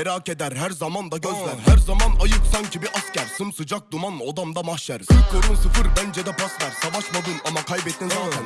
Merak eder her zaman da gözler. Her zaman ayık sanki bir asker. Sımsıcak duman odamda mahşer. Korun sıfır bence de pas ver. Savaşmadın ama kaybettin zaten.